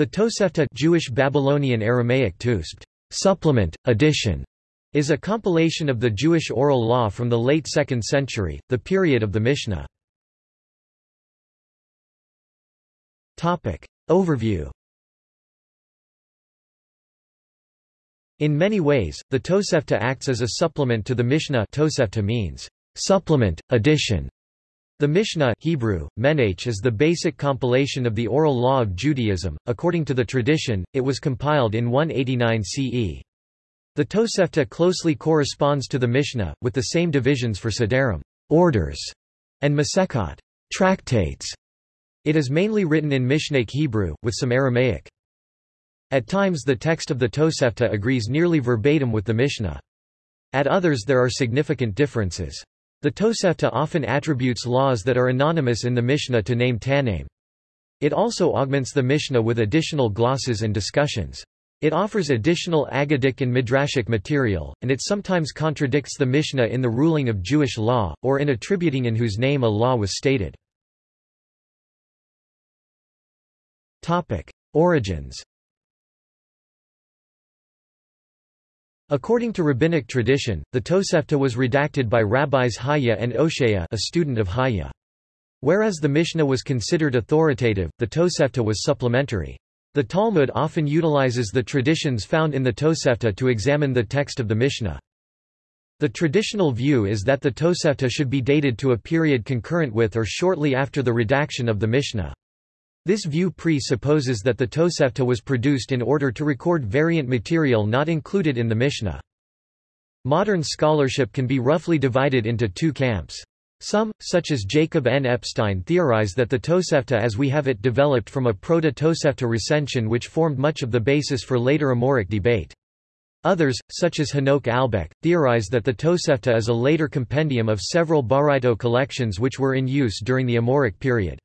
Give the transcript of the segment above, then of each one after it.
The Tosefta Jewish Babylonian Aramaic Tusbt, supplement, edition, is a compilation of the Jewish oral law from the late 2nd century, the period of the Mishnah. Topic. Overview In many ways, the Tosefta acts as a supplement to the Mishnah Tosefta means, supplement, addition, the Mishnah Hebrew, Menach is the basic compilation of the oral law of Judaism. According to the tradition, it was compiled in 189 CE. The Tosefta closely corresponds to the Mishnah, with the same divisions for Sederim orders, and Masechot tractates. It is mainly written in Mishnaic Hebrew, with some Aramaic. At times the text of the Tosefta agrees nearly verbatim with the Mishnah. At others there are significant differences. The Tosefta often attributes laws that are anonymous in the Mishnah to name Tannaim. It also augments the Mishnah with additional glosses and discussions. It offers additional Aggadic and Midrashic material, and it sometimes contradicts the Mishnah in the ruling of Jewish law, or in attributing in whose name a law was stated. Origins According to rabbinic tradition, the Tosefta was redacted by rabbis Hayya and Oshaya a student of Hayya. Whereas the Mishnah was considered authoritative, the Tosefta was supplementary. The Talmud often utilizes the traditions found in the Tosefta to examine the text of the Mishnah. The traditional view is that the Tosefta should be dated to a period concurrent with or shortly after the redaction of the Mishnah. This view presupposes that the Tosefta was produced in order to record variant material not included in the Mishnah. Modern scholarship can be roughly divided into two camps. Some, such as Jacob N. Epstein theorize that the Tosefta as we have it developed from a proto-Tosefta recension which formed much of the basis for later Amoraic debate. Others, such as Hanok Albeck, theorize that the Tosefta is a later compendium of several Baraito collections which were in use during the Amoraic period.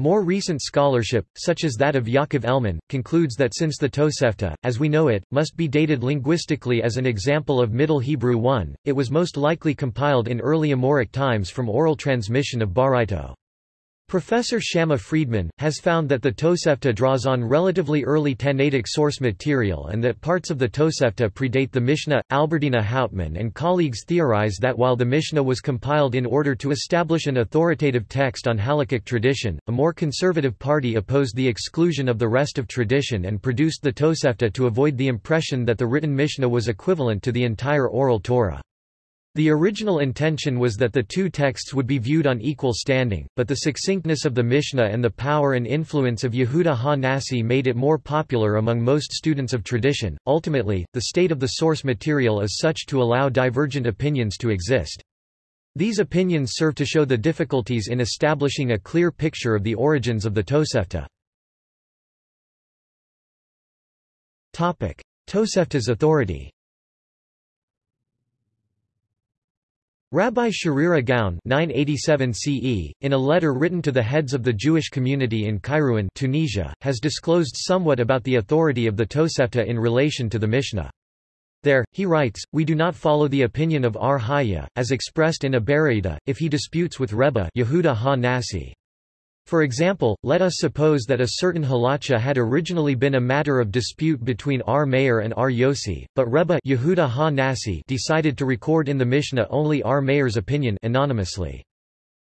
More recent scholarship, such as that of Yaakov Elman, concludes that since the Tosefta, as we know it, must be dated linguistically as an example of Middle Hebrew 1, it was most likely compiled in early Amoraic times from oral transmission of Baraito. Professor Shamma Friedman, has found that the Tosefta draws on relatively early Tannaitic source material and that parts of the Tosefta predate the Mishnah. Albertina Hauptman and colleagues theorize that while the Mishnah was compiled in order to establish an authoritative text on halakhic tradition, a more conservative party opposed the exclusion of the rest of tradition and produced the Tosefta to avoid the impression that the written Mishnah was equivalent to the entire oral Torah. The original intention was that the two texts would be viewed on equal standing, but the succinctness of the Mishnah and the power and influence of Yehuda ha-Nasi made it more popular among most students of tradition. Ultimately, the state of the source material is such to allow divergent opinions to exist. These opinions serve to show the difficulties in establishing a clear picture of the origins of the Tosefta. Tosefta's authority Rabbi Sherira Gaon 987 CE, in a letter written to the heads of the Jewish community in Kairouan Tunisia, has disclosed somewhat about the authority of the Tosefta in relation to the Mishnah. There, he writes, We do not follow the opinion of Ar Hayya, as expressed in a Baraita, if he disputes with Rebbe Yehuda ha-Nasi. For example, let us suppose that a certain halacha had originally been a matter of dispute between R. Meir and R. Yossi, but Rebbe Yehuda ha-Nasi decided to record in the Mishnah only R. Meir's opinion anonymously.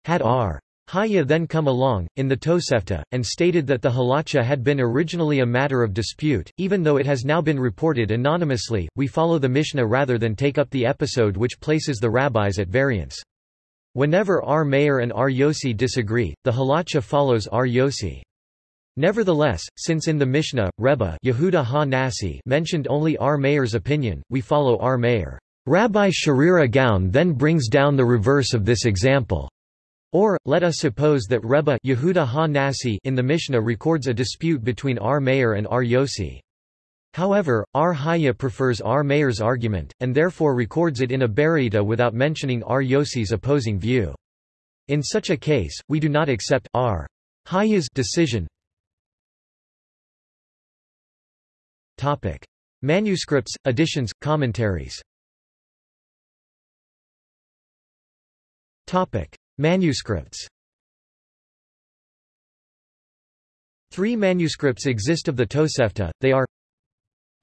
Had R. Hayya then come along, in the Tosefta, and stated that the halacha had been originally a matter of dispute, even though it has now been reported anonymously, we follow the Mishnah rather than take up the episode which places the rabbis at variance. Whenever R. Meir and R. Yossi disagree, the halacha follows R. Yossi. Nevertheless, since in the Mishnah, Rebbe Yehuda ha-Nasi mentioned only R. Meir's opinion, we follow R. Meir. Rabbi Sherira Gaon then brings down the reverse of this example. Or, let us suppose that Rebbe Yehuda ha-Nasi in the Mishnah records a dispute between R. Meir and R. Yossi. However, R. Hayya prefers R. Meir's argument, and therefore records it in a Baraita without mentioning R. Yossi's opposing view. In such a case, we do not accept R. Hayya's decision. Topic. Manuscripts, editions, commentaries Topic. Manuscripts Three manuscripts exist of the Tosefta, they are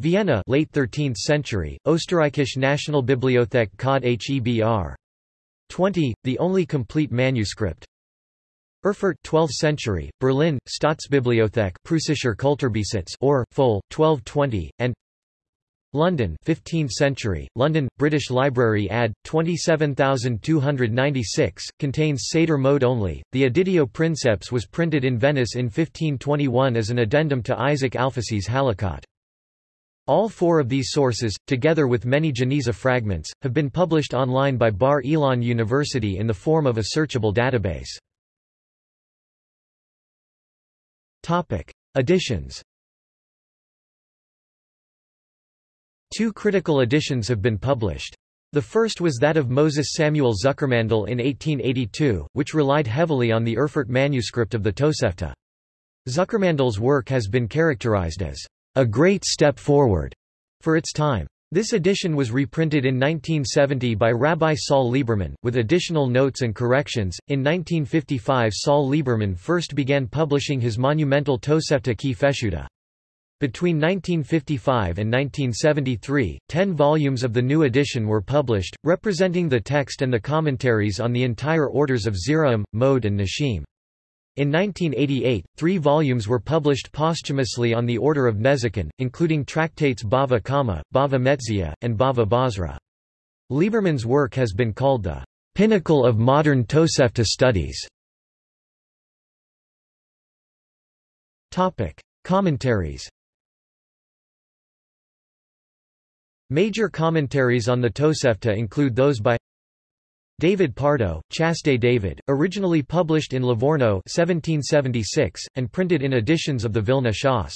Vienna late 13th century, Österreichische Nationalbibliothek Cod Hebr. 20, the only complete manuscript Erfurt 12th century, Berlin, Staatsbibliothek Preußischer Kulturbesitz or, full, 1220, and London 15th century, London, British Library Add. 27296, contains Seder Moed only. The Editio Princeps was printed in Venice in 1521 as an addendum to Isaac Alfasi's Halakot. All four of these sources, together with many Geniza fragments, have been published online by Bar Ilan University in the form of a searchable database. Topic. Editions Two critical editions have been published. The first was that of Moses Samuel Zuckermandel in 1882, which relied heavily on the Erfurt manuscript of the Tosefta. Zuckermandel's work has been characterized as a great step forward for its time. This edition was reprinted in 1970 by Rabbi Saul Lieberman, with additional notes and corrections. In 1955, Saul Lieberman first began publishing his monumental Tosefta Ki Feshuta. Between 1955 and 1973, ten volumes of the new edition were published, representing the text and the commentaries on the entire orders of Zeraim, Moed and Nashim. In 1988, three volumes were published posthumously on the order of Nezikin, including tractates Bava Kama, Bava Metzia, and Bava Basra. Lieberman's work has been called the pinnacle of modern Tosefta studies. Commentaries Major commentaries on the Tosefta include those by David Pardo, Chasdei David, originally published in Livorno 1776, and printed in editions of the Vilna Shas.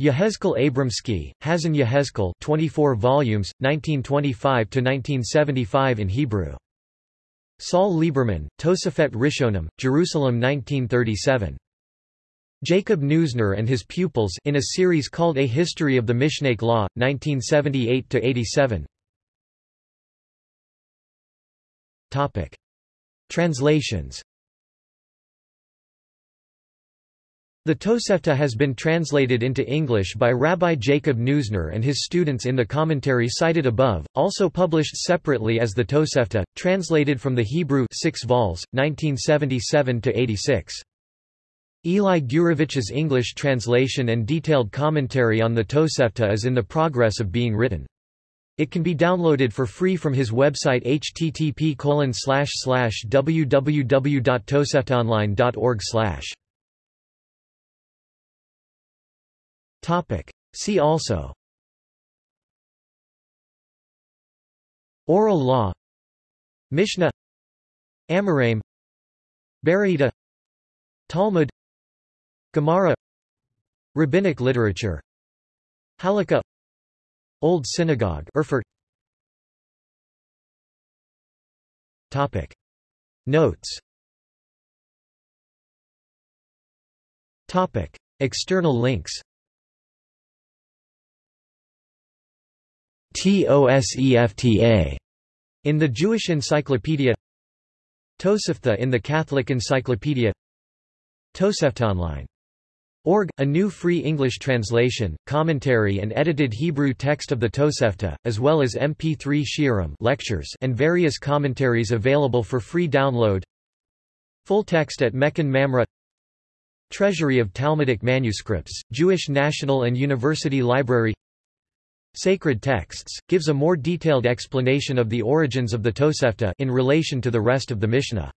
Yehezkel Abramsky, Hazon Yehezkel 24 volumes, 1925–1975 in Hebrew. Saul Lieberman, Tosefet Rishonim, Jerusalem 1937. Jacob Neusner and his pupils in a series called A History of the Mishnaic Law, 1978–87 Topic. Translations The Tosefta has been translated into English by Rabbi Jacob Neusner and his students in the commentary cited above, also published separately as the Tosefta, translated from the Hebrew 6 vols, 1977–86. Eli Gurevich's English translation and detailed commentary on the Tosefta is in the progress of being written. It can be downloaded for free from his website http www.toseftaonline.org Topic. See also. Oral law. Mishnah. Amoraim Baraita Talmud. Gemara. Rabbinic literature. Halakha Old Synagogue Erfurt. Topic. Notes. Topic. External links. TOSEFTA in the Jewish Encyclopedia. Tosefta in the Catholic Encyclopedia. Tosefta Online Org, a new free English translation, commentary and edited Hebrew text of the Tosefta, as well as MP3 shiurim lectures and various commentaries available for free download. Full text at Mechon Mamre. Treasury of Talmudic Manuscripts, Jewish National and University Library. Sacred Texts, gives a more detailed explanation of the origins of the Tosefta in relation to the rest of the Mishnah.